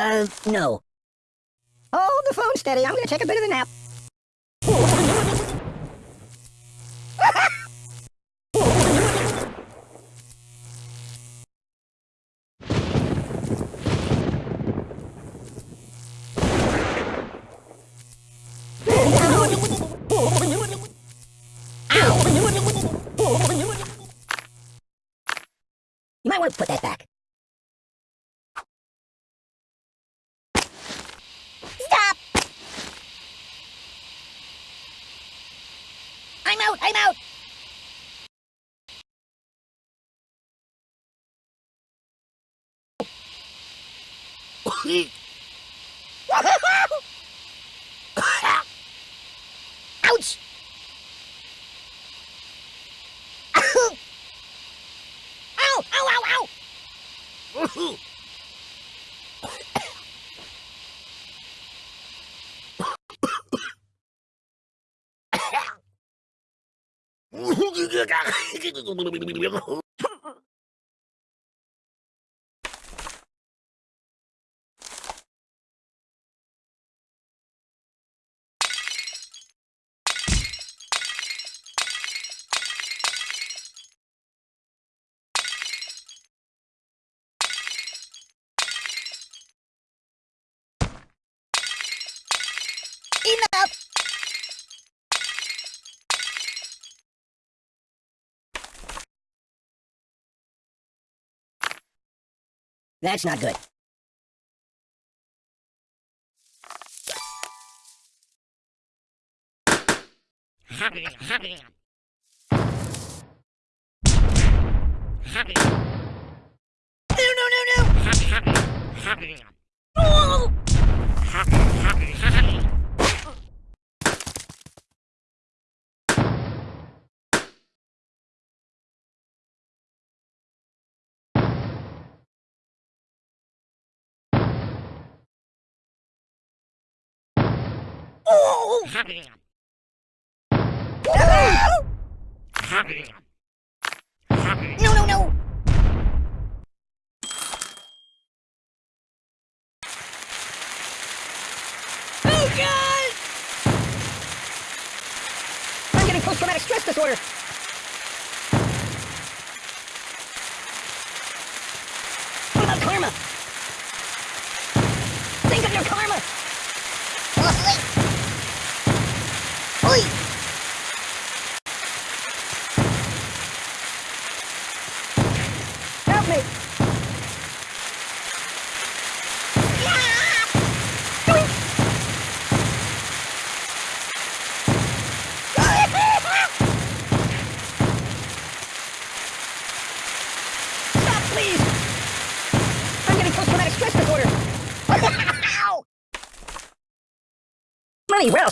Uh, no. Hold the phone steady. I'm gonna take a bit of a nap. You might want to put that back. Stop! I'm out! I'm out! Ouch! ow! Ow! Ow! Ow! mundo. That's not good. No, no, no, no! Oh! Oh! No, no, no! Oh, God! I'm getting post-traumatic stress disorder. Where?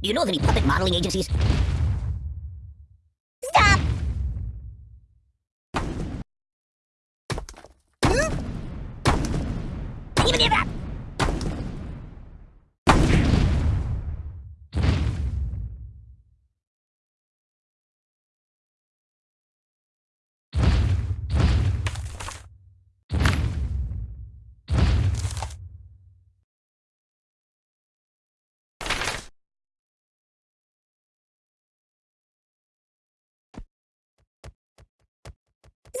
Do you know of any puppet modeling agencies? Stop! Even near that!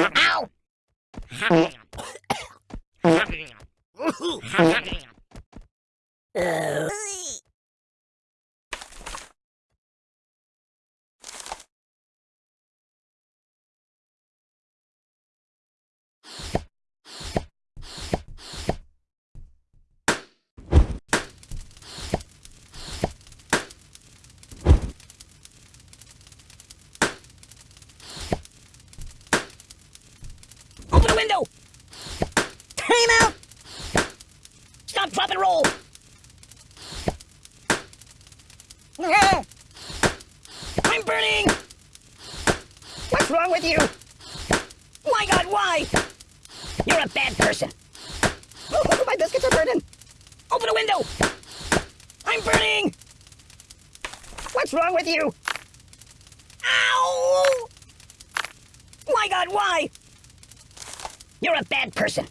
Ow! Uh, Open the window! Time out! Stop, drop, and roll! I'm burning! What's wrong with you? My God, why? You're a bad person. My biscuits are burning! Open a window! I'm burning! What's wrong with you? Ow! My god, why? You're a bad person.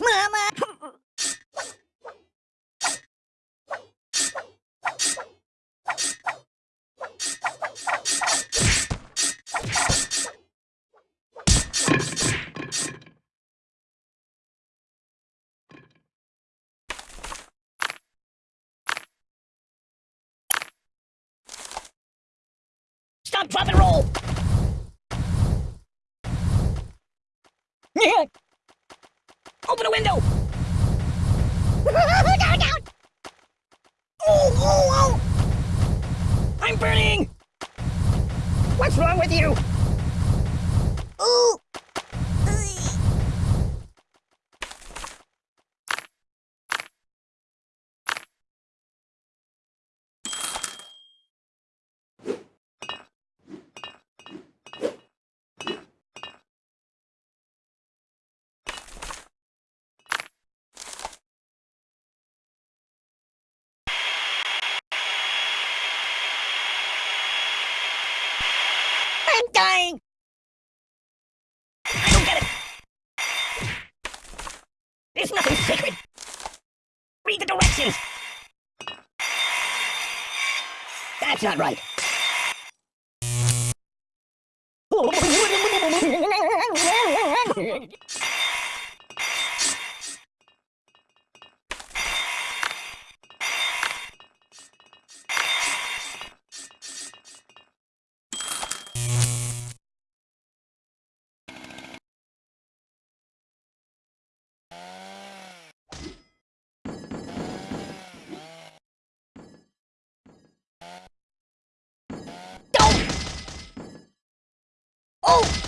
Mama! Stop, drop, and roll! Open a window! down, down! Oh, oh, oh! I'm burning! What's wrong with you? Ooh! I'm dying! I don't get it! There's nothing sacred! Read the directions! That's not right. Oh! The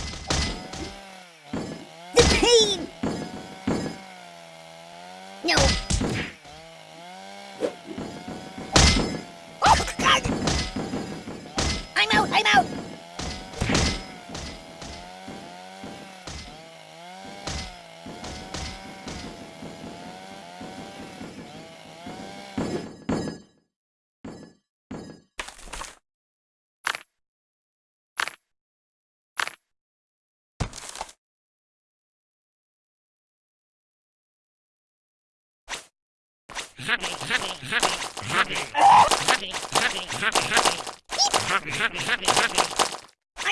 I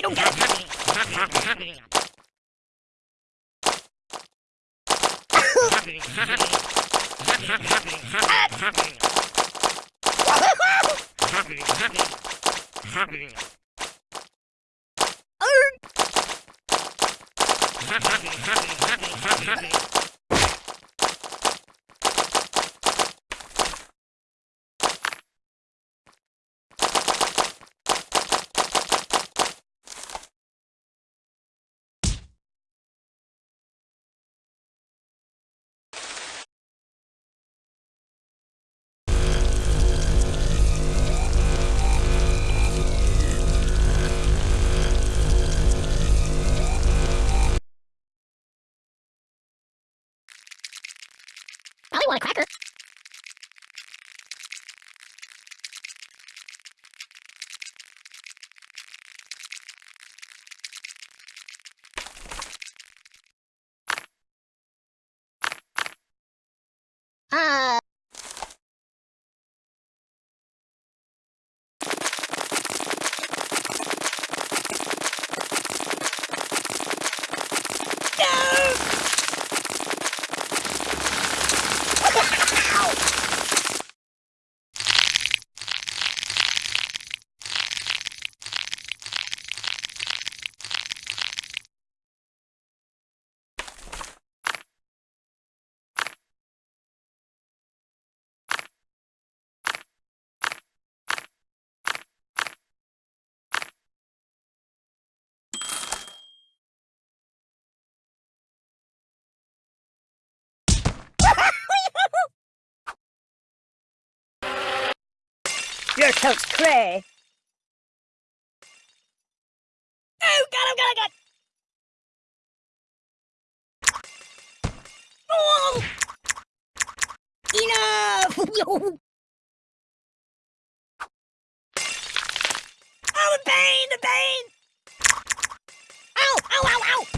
don't get it! Probably want a cracker. Uh... Your coat's cray. Oh, him, got him, got him. Oh! Yo. Oh, oh. oh, the pain, the pain! Ow, ow, ow, ow!